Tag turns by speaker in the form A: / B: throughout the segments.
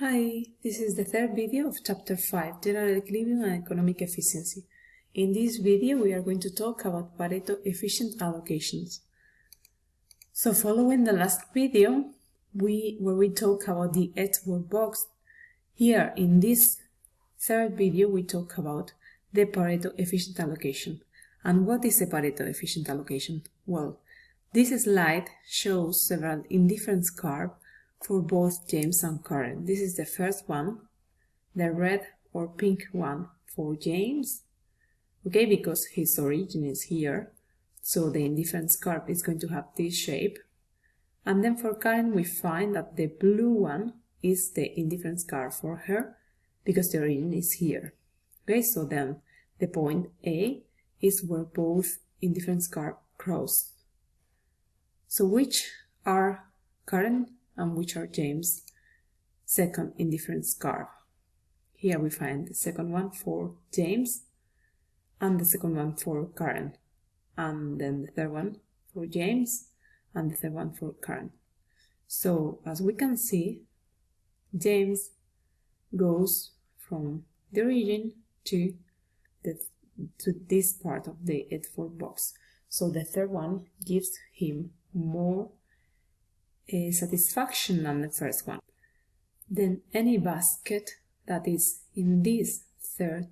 A: Hi, this is the third video of Chapter 5, General Equilibrium and Economic Efficiency. In this video, we are going to talk about Pareto efficient allocations. So following the last video, we where we talk about the Edgeworth box, here in this third video, we talk about the Pareto efficient allocation. And what is a Pareto efficient allocation? Well, this slide shows several indifference curves for both James and Karen. This is the first one, the red or pink one for James, okay, because his origin is here, so the indifference curve is going to have this shape. And then for Karen, we find that the blue one is the indifference curve for her, because the origin is here. Okay, so then the point A is where both indifference curve cross. So which are Karen and which are James' second indifference curve. Here we find the second one for James and the second one for Karen and then the third one for James and the third one for Karen. So as we can see, James goes from the origin to the to this part of the Edgeworth box. So the third one gives him more a satisfaction than the first one. Then any basket that is in this third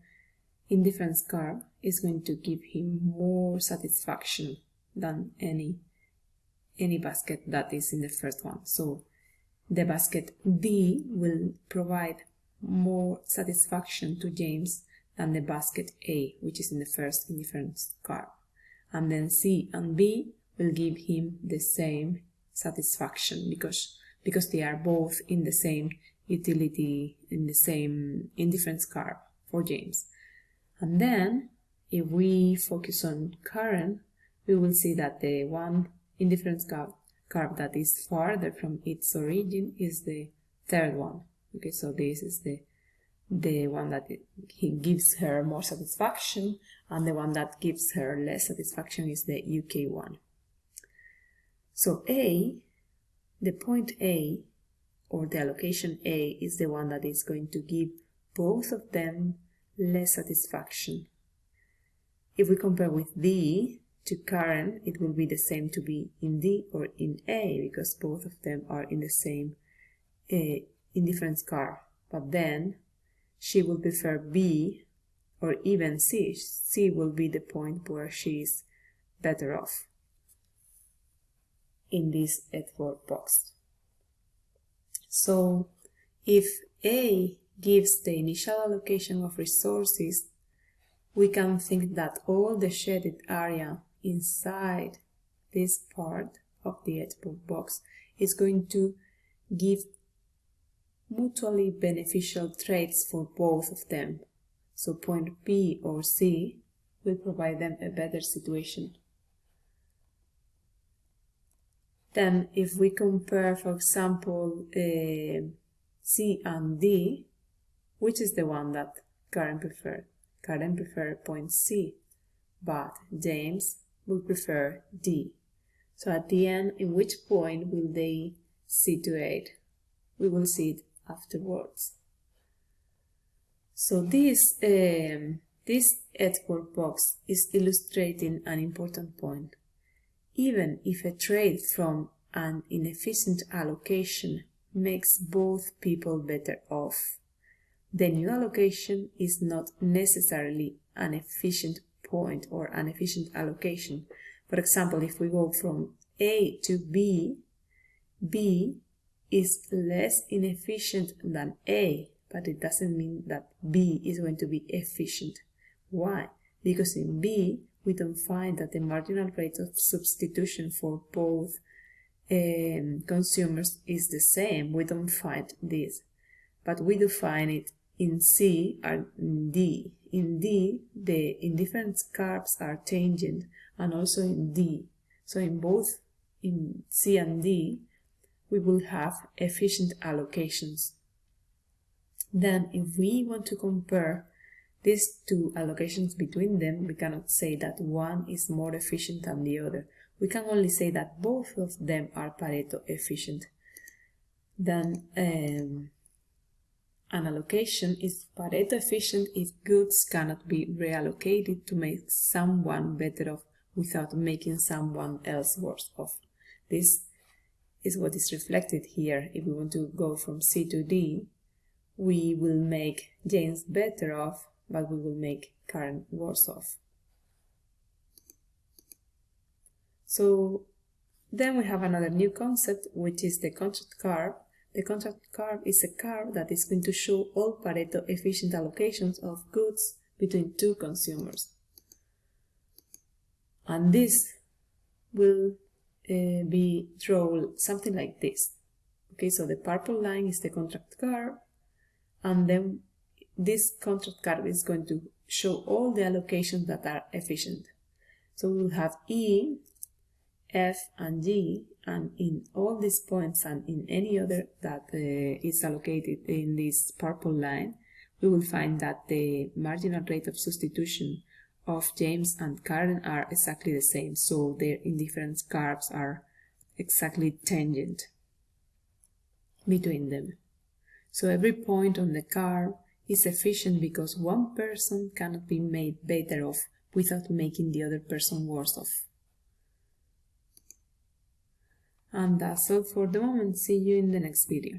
A: indifference curve is going to give him more satisfaction than any any basket that is in the first one. So the basket D will provide more satisfaction to James than the basket A, which is in the first indifference curve. And then C and B will give him the same satisfaction because because they are both in the same utility in the same indifference curve for James. And then if we focus on Karen, we will see that the one indifference curve, curve that is farther from its origin is the third one. Okay, so this is the the one that it, he gives her more satisfaction and the one that gives her less satisfaction is the UK one. So A, the point A, or the allocation A, is the one that is going to give both of them less satisfaction. If we compare with D to Karen, it will be the same to be in D or in A, because both of them are in the same uh, indifference curve. But then she will prefer B or even C. C will be the point where she is better off in this Edgeworth box. So if A gives the initial allocation of resources, we can think that all the shaded area inside this part of the Edgeworth box is going to give mutually beneficial traits for both of them. So point B or C will provide them a better situation. Then if we compare, for example, uh, C and D, which is the one that Karen preferred? Karen preferred point C, but James would prefer D. So at the end, in which point will they situate? We will see it afterwards. So this, um, this Edgeworth box is illustrating an important point even if a trade from an inefficient allocation makes both people better off. The new allocation is not necessarily an efficient point or an efficient allocation. For example, if we go from A to B, B is less inefficient than A, but it doesn't mean that B is going to be efficient. Why? Because in B, we don't find that the marginal rate of substitution for both um, consumers is the same. We don't find this, but we do find it in C and in D. In D, the indifference curves are tangent, and also in D. So in both in C and D, we will have efficient allocations. Then if we want to compare these two allocations between them, we cannot say that one is more efficient than the other. We can only say that both of them are Pareto efficient. Then um, An allocation is Pareto efficient if goods cannot be reallocated to make someone better off without making someone else worse off. This is what is reflected here. If we want to go from C to D, we will make James better off, but we will make Karen worse off. So then we have another new concept, which is the contract curve. The contract curve is a curve that is going to show all Pareto efficient allocations of goods between two consumers. And this will uh, be drawn something like this. Okay, so the purple line is the contract curve, and then this contract curve is going to show all the allocations that are efficient. So we will have E, F, and G, and in all these points and in any other that uh, is allocated in this purple line, we will find that the marginal rate of substitution of James and Karen are exactly the same, so their indifference curves are exactly tangent between them. So every point on the curve is efficient because one person cannot be made better off without making the other person worse off. And that's all for the moment. See you in the next video.